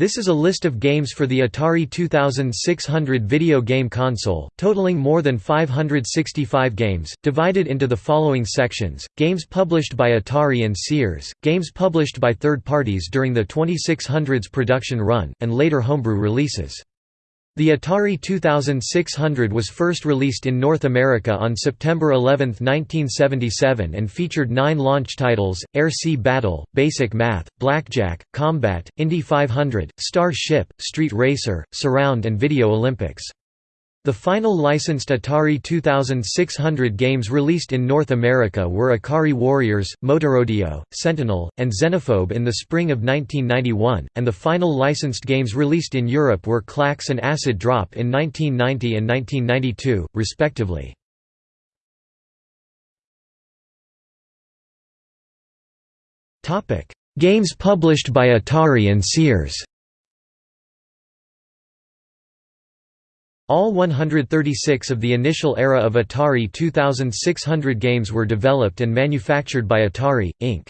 This is a list of games for the Atari 2600 video game console, totaling more than 565 games, divided into the following sections, games published by Atari and Sears, games published by third parties during the 2600's production run, and later homebrew releases. The Atari 2600 was first released in North America on September 11, 1977 and featured nine launch titles, Air-Sea Battle, Basic Math, Blackjack, Combat, Indy 500, Star Ship, Street Racer, Surround and Video Olympics. The final licensed Atari 2600 games released in North America were Ikari Warriors, Motorodeo, Sentinel, and Xenophobe in the spring of 1991, and the final licensed games released in Europe were Klax and Acid Drop in 1990 and 1992, respectively. Games published by Atari and Sears All 136 of the initial era of Atari 2600 games were developed and manufactured by Atari, Inc.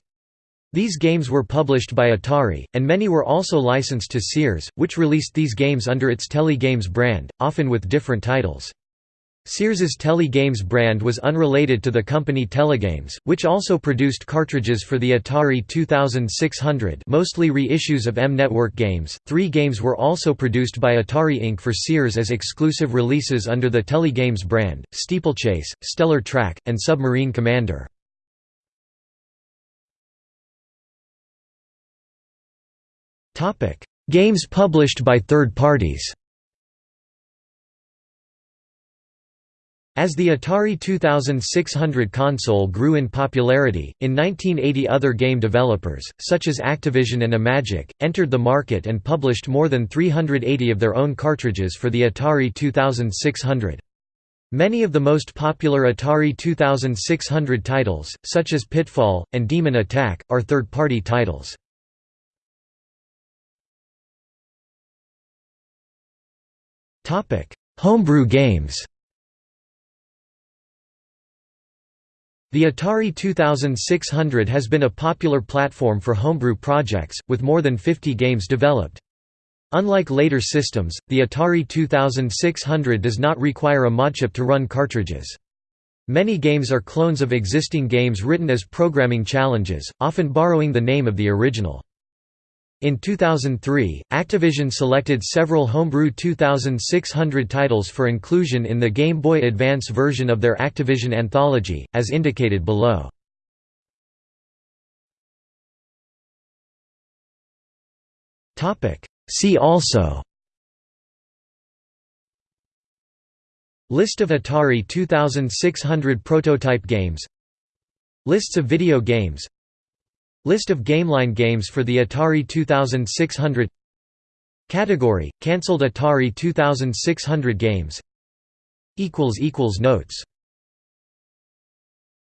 These games were published by Atari, and many were also licensed to Sears, which released these games under its Telegames brand, often with different titles. Sears's Telegames brand was unrelated to the company Telegames, which also produced cartridges for the Atari 2600 mostly reissues of M-Network games. Three games were also produced by Atari Inc. for Sears as exclusive releases under the Telegames brand, Steeplechase, Stellar Track, and Submarine Commander. Games published by third parties As the Atari 2600 console grew in popularity, in 1980 other game developers, such as Activision and Imagic, entered the market and published more than 380 of their own cartridges for the Atari 2600. Many of the most popular Atari 2600 titles, such as Pitfall, and Demon Attack, are third-party titles. Homebrew games The Atari 2600 has been a popular platform for homebrew projects, with more than 50 games developed. Unlike later systems, the Atari 2600 does not require a modchip to run cartridges. Many games are clones of existing games written as programming challenges, often borrowing the name of the original. In 2003, Activision selected several homebrew 2600 titles for inclusion in the Game Boy Advance version of their Activision Anthology, as indicated below. See also List of Atari 2600 prototype games Lists of video games List of Gameline games for the Atari 2600 Category – Cancelled Atari 2600 games. Notes